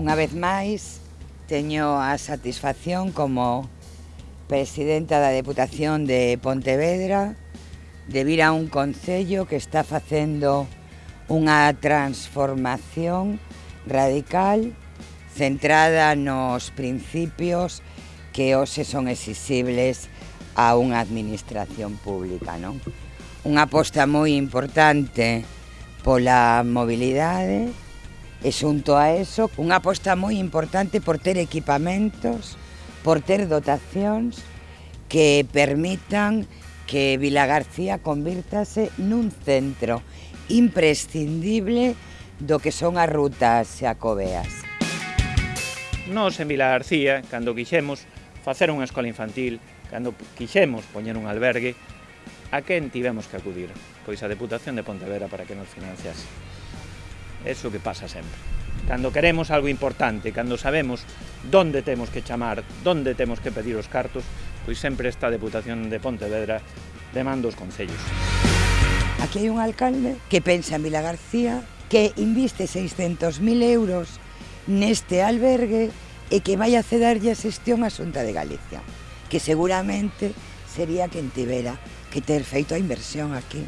Unha vez máis, teño a satisfacción como presidenta da Deputación de Pontevedra de vir a un concello que está facendo unha transformación radical centrada nos principios que hoxe son exigibles a unha administración pública, non? Unha aposta moi importante pola mobilidade, E xunto a eso, unha aposta moi importante por ter equipamentos, por ter dotacións que permitan que Vila García convirtase nun centro imprescindible do que son as rutas xacobeas. Nos en Vila García, cando quixemos facer unha escola infantil, cando quixemos poñer un albergue, a quen tivemos que acudir? Pois a Deputación de Pontevedra para que nos financiase. Eso que pasa sempre. Cando queremos algo importante, cando sabemos donde temos que chamar, donde temos que pedir os cartos, pois sempre esta Deputación de Pontevedra demanda os concellos. Aquí hai un alcalde que pensa en Vila García, que inviste 600.000 euros neste albergue e que vai a cederlle a xestión a Xunta de Galicia, que seguramente sería quen tivera que ter feito a inversión aquí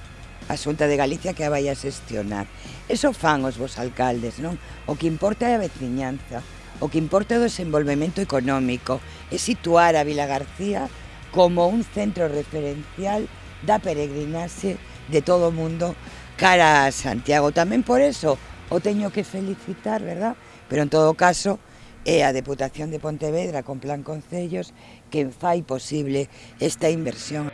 a Xunta de Galicia que a vai a xestionar. Eso fan os vos alcaldes, non? O que importa é a veciñanza, o que importa é o desenvolvemento económico, é situar a Vila García como un centro referencial da peregrinaxe de todo o mundo cara a Santiago. Tamén por eso o teño que felicitar, verdad? Pero en todo caso, é a Deputación de Pontevedra con Plan Concellos que fai posible esta inversión.